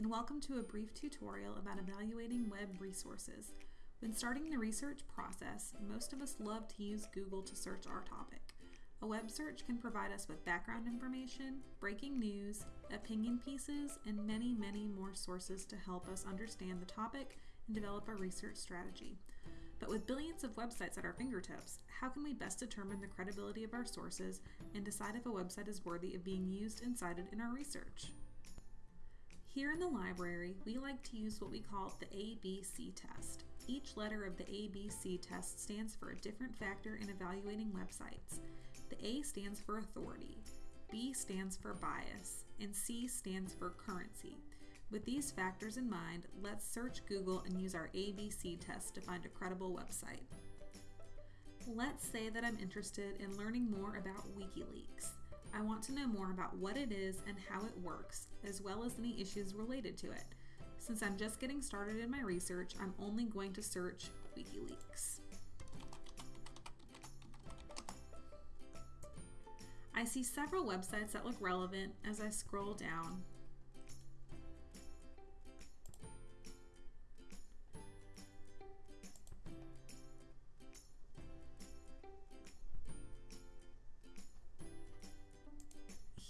and welcome to a brief tutorial about evaluating web resources. When starting the research process, most of us love to use Google to search our topic. A web search can provide us with background information, breaking news, opinion pieces, and many, many more sources to help us understand the topic and develop a research strategy. But with billions of websites at our fingertips, how can we best determine the credibility of our sources and decide if a website is worthy of being used and cited in our research? Here in the library, we like to use what we call the ABC test. Each letter of the ABC test stands for a different factor in evaluating websites. The A stands for authority, B stands for bias, and C stands for currency. With these factors in mind, let's search Google and use our ABC test to find a credible website. Let's say that I'm interested in learning more about WikiLeaks. I want to know more about what it is and how it works, as well as any issues related to it. Since I'm just getting started in my research, I'm only going to search WikiLeaks. I see several websites that look relevant as I scroll down.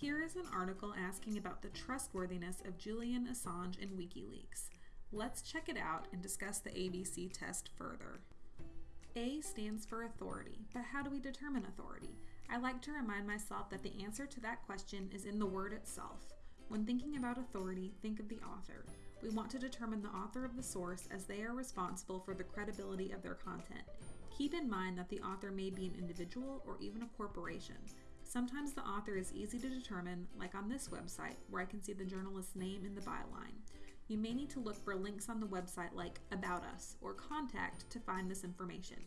Here is an article asking about the trustworthiness of Julian Assange and WikiLeaks. Let's check it out and discuss the ABC test further. A stands for authority, but how do we determine authority? I like to remind myself that the answer to that question is in the word itself. When thinking about authority, think of the author. We want to determine the author of the source as they are responsible for the credibility of their content. Keep in mind that the author may be an individual or even a corporation. Sometimes the author is easy to determine, like on this website, where I can see the journalist's name in the byline. You may need to look for links on the website like About Us or Contact to find this information.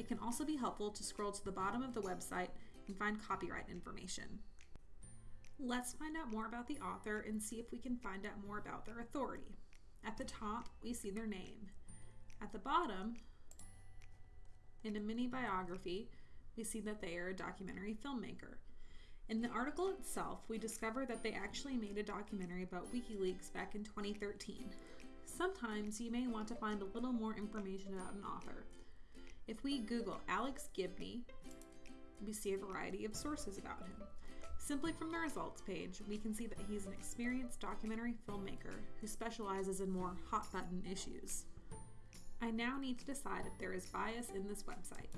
It can also be helpful to scroll to the bottom of the website and find copyright information. Let's find out more about the author and see if we can find out more about their authority. At the top, we see their name. At the bottom, in a mini biography, we see that they are a documentary filmmaker. In the article itself, we discover that they actually made a documentary about WikiLeaks back in 2013. Sometimes you may want to find a little more information about an author. If we Google Alex Gibney, we see a variety of sources about him. Simply from the results page, we can see that he's an experienced documentary filmmaker who specializes in more hot button issues. I now need to decide if there is bias in this website.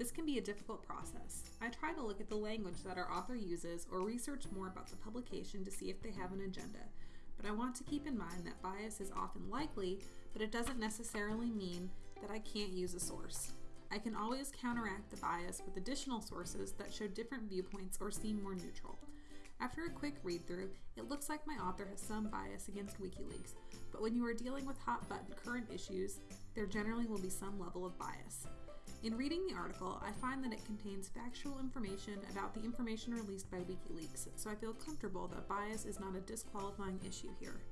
This can be a difficult process. I try to look at the language that our author uses or research more about the publication to see if they have an agenda, but I want to keep in mind that bias is often likely, but it doesn't necessarily mean that I can't use a source. I can always counteract the bias with additional sources that show different viewpoints or seem more neutral. After a quick read through, it looks like my author has some bias against WikiLeaks, but when you are dealing with hot button current issues, there generally will be some level of bias. In reading the article, I find that it contains factual information about the information released by WikiLeaks, so I feel comfortable that bias is not a disqualifying issue here.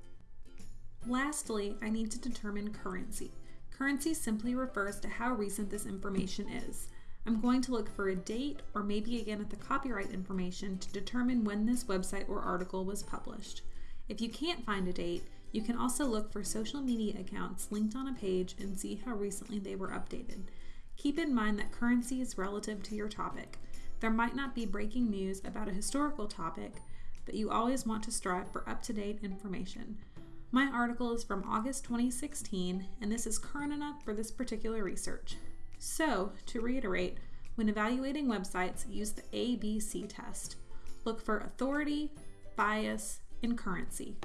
Lastly, I need to determine currency. Currency simply refers to how recent this information is. I'm going to look for a date or maybe again at the copyright information to determine when this website or article was published. If you can't find a date, you can also look for social media accounts linked on a page and see how recently they were updated. Keep in mind that currency is relative to your topic. There might not be breaking news about a historical topic, but you always want to strive for up to date information. My article is from August 2016, and this is current enough for this particular research. So, to reiterate, when evaluating websites, use the ABC test. Look for authority, bias, and currency.